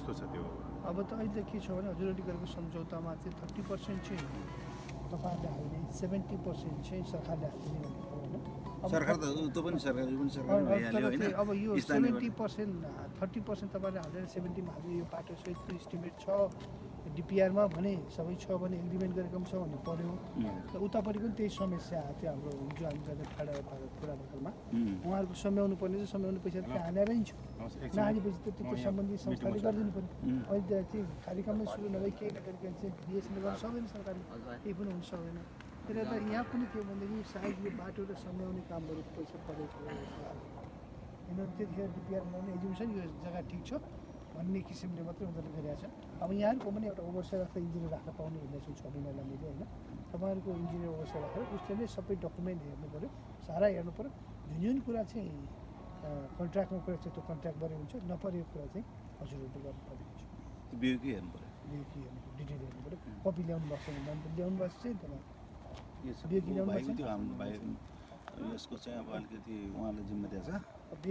कस्तो छ त्यो? अब त अहिले के छ भने हजुरहरूले गरेको सम्झौतामा चाहिँ थर्टी पर्सेन्ट चाहिँ तपाईँहरूले हाल्ने सेभेन्टी पर्सेन्ट चाहिँ सरकारले हालिदिने होइन। अब सरकार त त्यो पनि सरकार यो सेभेन्टी पर्सेन्ट थर्टी पर्सेन्ट तपाईँले हालेर सेभेन्टीमा हाल्यो यो बाटो सहितको इस्टिमेट छ। डिपिआरमा भने सबै छ भने एग्रिमेन्ट गरेको पनि छ भने पऱ्यो र उतापट्टि पनि त्यही समस्या आएको थियो हाम्रो जो हामी गर्ने ठाडा कुराहरूमा उहाँहरूको सम्याउनु पर्ने चाहिँ सम्याउने पैसा त्यहाँ हालेरै छ। नहालेपछि त त्यो यहाँ सम्बन्धी मिटिङमा संस्थाले। गरिदिनु पऱ्यो अहिले त चाहिँ कार्यक्रममै सुरु नभई केही नगरिकन चाहिँ बिएसएनले गर्न सक्दैन सरकारले। केही पनि हुन सक्दैन। त्यसले त यहाँ पनि के भनेदेखि सायद यो बाटो र सम्याउने कामहरू पैसा परेको हो यिनीहरू त्यतिखेर डिपिआर बनाउने एजुकेसन यो जग्गा ठिक छ। भन्ने किसिमले मात्रै उनीहरूले गरिरहेको छ अब यहाँहरूको पनि एउटा ओभरसाइड राख्दा इन्जिनियर राख्न पाउने भन्दैछु छ महिनालाई मैले होइन? तपाईँहरूको इन्जिनियर ओभरसाइड राखेर उसले नै सबै डकुमेन्ट हेर्नु पऱ्यो सारा हेर्नु पऱ्यो जुन जुन कुरा चाहिँ कन्ट्र्याक्टमा कुरा छ त्यो कन्ट्र्याक्टबाटै हुन्छ नपरेको कुरा चाहिँ हजुरहरूले गर्नुपर्ने हुन्छ। हेर्नु पऱ्यो डिटेल हेर्नु पऱ्यो कपी ल्याउनु भएको छ ल्याउनु भएको चाहिँ हाम्रो भाइ यसको चाहिँ अब अलिकति उहाँले जिम्मा दिएछ अब